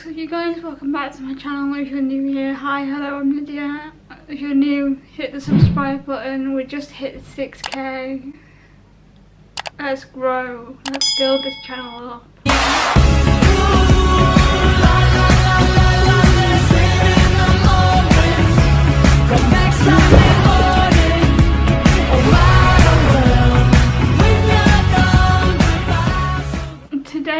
What's up you guys, welcome back to my channel if you're new here. Hi, hello, I'm Lydia. If you're new, hit the subscribe button. We just hit 6k. Let's grow, let's build this channel up.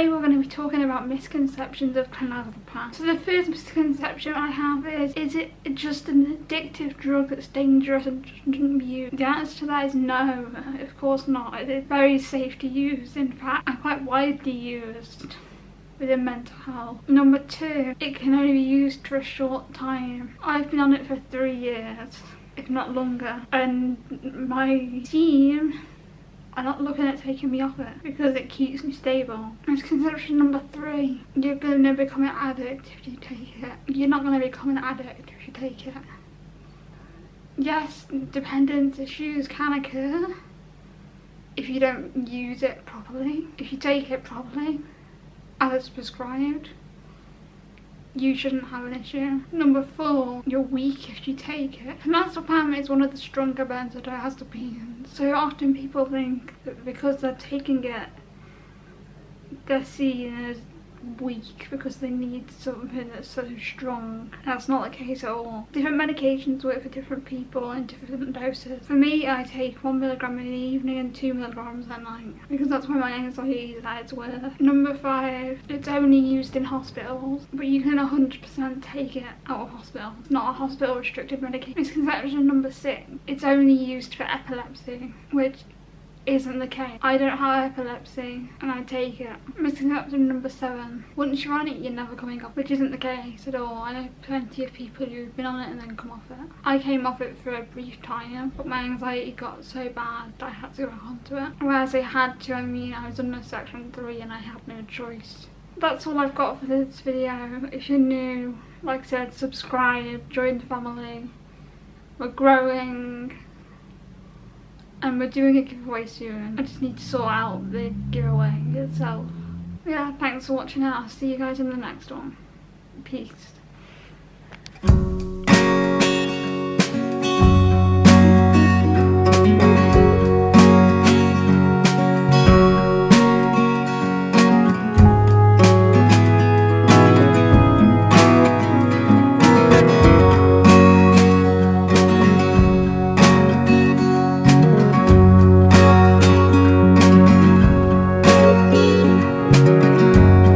Today we're going to be talking about misconceptions of clonazepam. So the first misconception I have is, is it just an addictive drug that's dangerous and shouldn't be used? The answer to that is no, of course not. It is very safe to use, in fact, and quite widely used within mental health. Number two, it can only be used for a short time. I've been on it for three years, if not longer, and my team are not looking at taking me off it because it keeps me stable. Misconception number three, you're going to become an addict if you take it. You're not going to become an addict if you take it. Yes, dependence issues can occur if you don't use it properly. If you take it properly, as prescribed, you shouldn't have an issue. Number four, you're weak if you take it. Clonazepam is one of the stronger benzodiazepines, so often people think that because they're taking it, they're seen as weak because they need something that's so strong. That's not the case at all. Different medications work for different people in different doses. For me, I take one milligram in the evening and two milligrams at night because that's where my anxiety is at its worst. Number five, it's only used in hospitals, but you can 100% take it out of hospital. It's not a hospital restricted medication. Misconception number six, it's only used for epilepsy, which isn't the case. I don't have epilepsy and I take it. Missing up to number seven. Once you're on it, you're never coming off, which isn't the case at all. I know plenty of people who've been on it and then come off it. I came off it for a brief time, but my anxiety got so bad that I had to go back onto it. Whereas I had to, I mean, I was under section three and I had no choice. That's all I've got for this video. If you're new, like I said, subscribe, join the family. We're growing and we're doing a giveaway soon. I just need to sort out the giveaway itself. Yeah, thanks for watching. I'll see you guys in the next one. Peace.